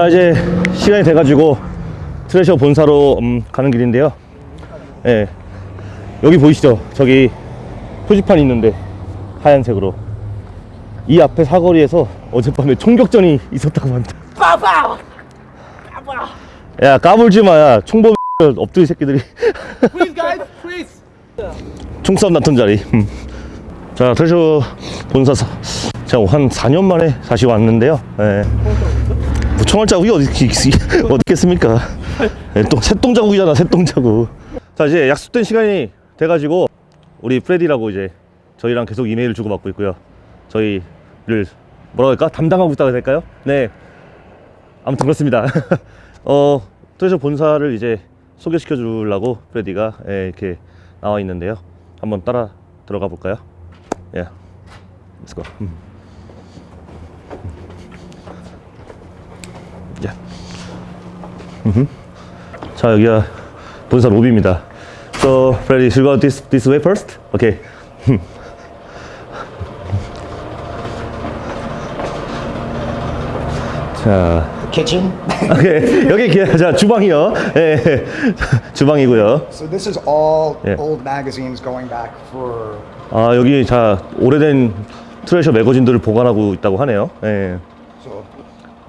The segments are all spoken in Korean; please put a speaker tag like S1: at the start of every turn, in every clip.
S1: 자 이제 시간이 돼가지고 트레셔 본사로 음, 가는 길인데요. 예. 여기 보이시죠? 저기 표지판이 있는데 하얀색으로. 이 앞에 사거리에서 어젯밤에 총격전이 있었다고 합니다. 야 까불지 마야 총범 엎드리 새끼들이.
S2: Freeze, guys, freeze.
S1: 총싸움 났던 자리. 음. 자 트레셔 본사 사, 제가 한 4년 만에 다시 왔는데요. 예. 뭐 총알 자국이 어디 있- 어디 있겠습니까? 예, 또 새똥 자국이잖아 새똥 자국. 자 이제 약속된 시간이 돼가지고 우리 프레디라고 이제 저희랑 계속 이메일을 주고받고 있고요. 저희를 뭐라 할까? 담당하고 있다고 될까요? 네. 아무튼 그렇습니다. 어 트레셔 본사를 이제 소개시켜 주려고 프레디가 예, 이렇게 나와 있는데요. 한번 따라 들어가 볼까요? 예. Go. 음. 야. 음흠. 자 여기가 본사 로비입니다. So Freddy, should we go this this way first? Okay. 자,
S3: kitchen.
S1: 오케이 여기 기- 자 주방이요. 예, 주방이고요.
S3: so this is all
S1: Yeah.
S3: old magazines going back for
S1: 아 여기 자 오래된 트레셔 매거진들을 보관하고 있다고 하네요. 예.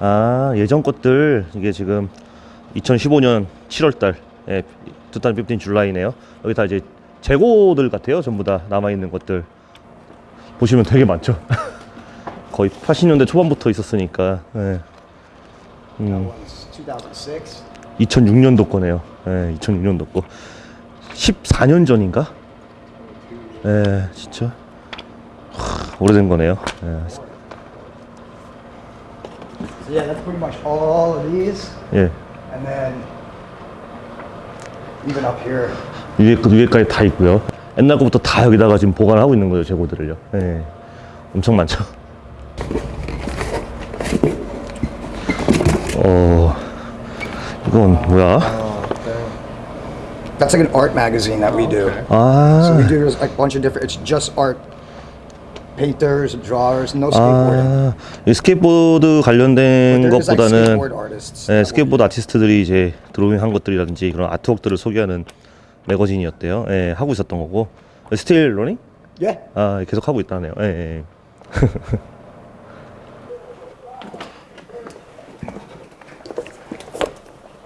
S1: 아 예전 것들 이게 지금 2015년 7월달 예, 2015 줄라이네요 여기 다 이제 재고들 같아요 전부 다 남아있는 것들 보시면 되게 많죠 거의 80년대 초반부터 있었으니까 예. 음,
S3: one's 2006.
S1: 2006년도 거네요 예, 2006년도 거 14년 전인가? 예, 진짜 하, 오래된 거네요 예.
S3: So yeah, that's pretty much all of these,
S1: 예.
S3: and then even up here.
S1: 위에 그 위에까지 다 있고요. 옛날 거부터 다 여기다가 지금 보관을 하고 있는 거예요, 재고들을요. 예. 엄청 많죠. 어, 이건 뭐야?
S3: That's like an art magazine that we do. So
S1: 아,
S3: we do like a bunch of different. It's just art, painters, drawers, no skateboarding.
S1: 아, 이 스케이트보드 관련된
S3: There's like
S1: 것보다는
S3: skateboard artists.
S1: 예,
S3: that will
S1: 스케이트보드 아티스트들이 이제 드로잉 한 것들이라든지 그런 아트웍들을 소개하는 매거진이었대요. 예, 하고 있었던 거고. 스틸 러닝?
S3: Yeah.
S1: 아, 계속 하고 있다네요. 예, 예.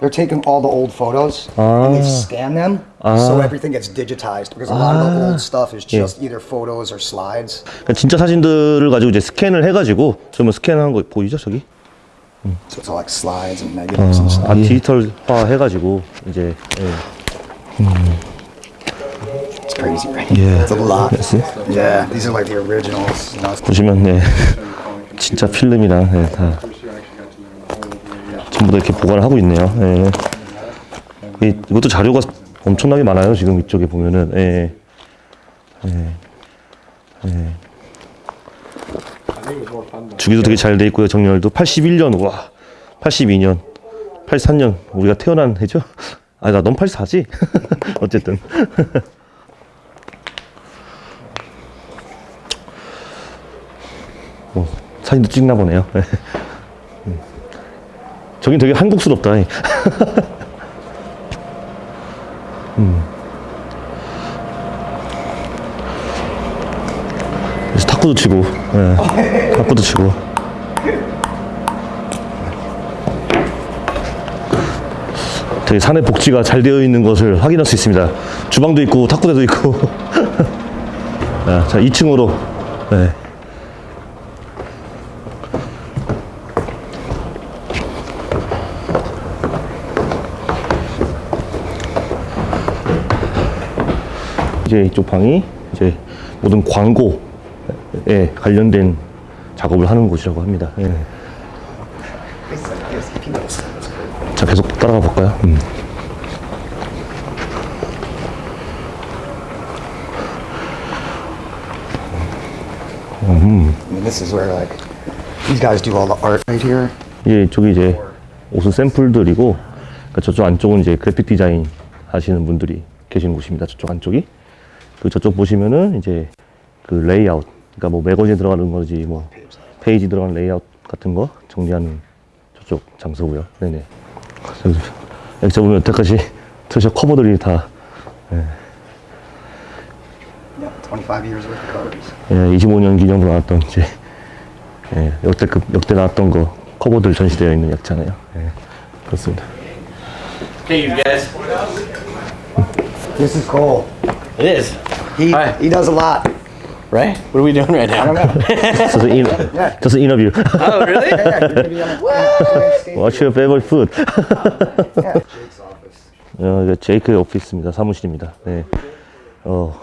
S3: They're taking all the old photos and they scan them so everything gets digitized because a lot of the old stuff is just either photos or slides.
S1: 그러니까 진짜 사진들을 가지고 이제 스캔을 해가지고 그러면 스캔하는 거 보이죠 저기?
S3: So it's all like slides and negatives and
S1: 아
S3: stuff.
S1: 디지털화 해가지고 이제 예.
S3: It's crazy, right?
S1: Yeah.
S3: It's a lot.
S1: See?
S3: Yeah, these are like the originals.
S1: 보시면 네 진짜 필름이랑 네, 다 전부 다 이렇게 보관을 하고 있네요. 예. 이, 이것도 자료가 엄청나게 많아요 지금 이쪽에 보면은 예. 예. 예. 주기도 되게 잘 돼 있고요 정렬도 81년 와 82년 83년 우리가 태어난 해죠? 아 나 넌 84지? 어쨌든 뭐, 사진도 찍나 보네요. 음. 저긴 되게 한국스럽다. 음. 그래서 탁구도 치고, 예, 탁구도 치고. 되게 산의 복지가 잘 되어 있는 것을 확인할 수 있습니다. 주방도 있고, 탁구대도 있고. 아, 자, 2층으로. 네. 이제 이쪽 방이 이제 모든 광고에 관련된 작업을 하는 곳이라고 합니다. 예. 자, 계속 따라가 볼까요? 음.
S3: Right here.
S1: 이제 옷은 샘플들이고 그러니까 저쪽 안쪽은 이제 그래픽 디자인 하시는 분들이 계시는 곳입니다. 저쪽 안쪽이. 그 저쪽 보시면은 이제 그 레이아웃 그러니까 뭐 매거진 들어가는 거지 뭐 페이지 들어가는 레이아웃 같은 거 정리하는 저쪽 장소고요. 네네. 여기, 여기 보면 여태까지 Thrasher 커버들이 다
S3: Yeah, 25 years worth of covers.
S1: 예, 25년 기념으로 나왔던 이제 예, 역대급 역대 나왔던 거 커버들 전시되어 있는 약잖아요. 예, 그렇습니다.
S2: Hey, you guys.
S3: This is Cole.
S2: It is.
S3: He
S2: Hi.
S3: he does a lot.
S2: Right? What are we doing right
S3: I
S2: now?
S3: don't know.
S1: just in, just interview.
S2: Oh, really?
S3: yeah, you're be on the
S1: What's your favorite food?
S3: Yeah. Jake's office.
S1: 어, 이거 제이크의 오피스입니다. 사무실입니다. 네. 어,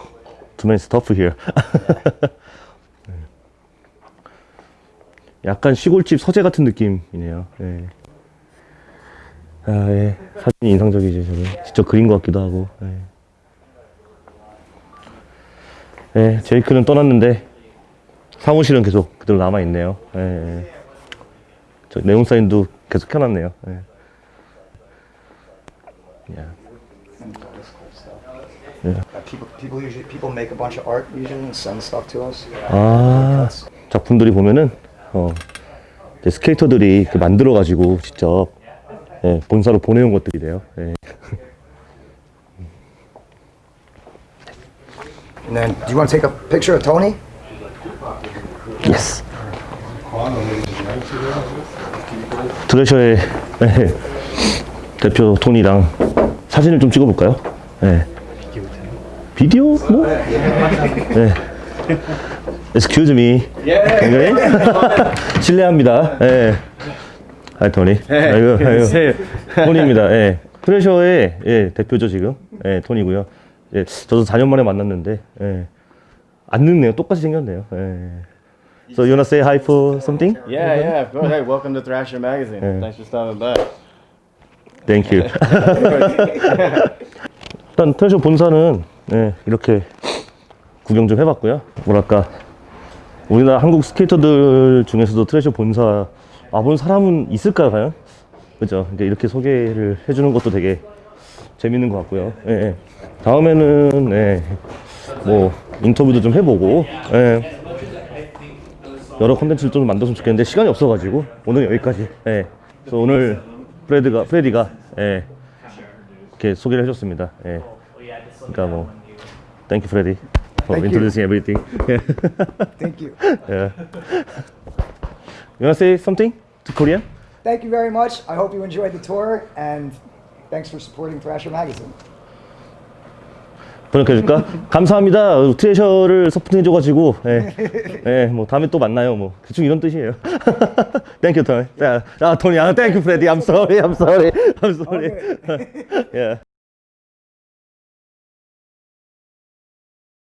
S1: too many stuff here. 네. 약간 시골집 서재 같은 느낌이네요. 네. 아, 예. 사진이 인상적이죠, 저는. 직접 그린 것 같기도 하고. 네. 네, 제이크는 떠났는데 사무실은 계속 그대로 남아있네요. 예, 예. 저 네온 사인도 계속 켜놨네요. 예. 야.
S3: People people usually people make a bunch of art usually and send stuff to us.
S1: 아 작품들이 보면은 어 스케이터들이 만들어 가지고 직접 예, 본사로 보내온 것들이래요. 예.
S3: And then, do you want to take a picture of Tony?
S1: Yes. Thrasher의 예, 대표 토니랑 사진을 좀 찍어볼까요? 예. 비디오 뭐? 예. Excuse me. 굉장히 실례합니다. 예. 하이 토니. 아이고, 아이고. 토니입니다. 예. 트레셔의 예, 대표죠 지금. 예, 토니고요. 예, 저도 4년 만에 만났는데 예. 안 늙네요. 똑같이 생겼네요. 예. So you wanna say hi for something?
S4: Yeah, yeah, of course. Hey, welcome to Thrasher Magazine. Thanks for stopping by.
S1: Thank you. 일단 Thrasher 본사는 예, 이렇게 구경 좀 해봤고요. 뭐랄까 우리나라 한국 스케이터들 중에서도 Thrasher 본사 와본 사람은 있을까요, 과연? 그죠? 이제 이렇게 소개를 해주는 것도 되게 재밌는 것 같고요. 예, 예. 다음에는 예, 뭐 인터뷰도 좀 해보고 예, 여러 컨텐츠를 좀 만들었으면 좋겠는데 시간이 없어가지고 오늘 여기까지. 예. 그래서 오늘 프레드가 프레디가 예, 이렇게 소개를 해줬습니다. 예. 그러니까 뭐 Thank you, Freddy, for
S3: Thank you.
S1: introducing everything.
S3: Thank you.
S1: yeah. You wanna say something to Korean?
S3: Thank you very much. I hope you enjoyed the tour and thanks for supporting Thrasher Magazine.
S1: 번역해줄까? 감사합니다. 트레셔를 서포팅해줘가지고, 예, 예, 뭐 다음에 또 만나요. 뭐 대충 이런 뜻이에요. Thank you, Tony. 자, 아, 토니, 아, Thank you, Freddy. I'm sorry, I'm sorry, I'm sorry. yeah.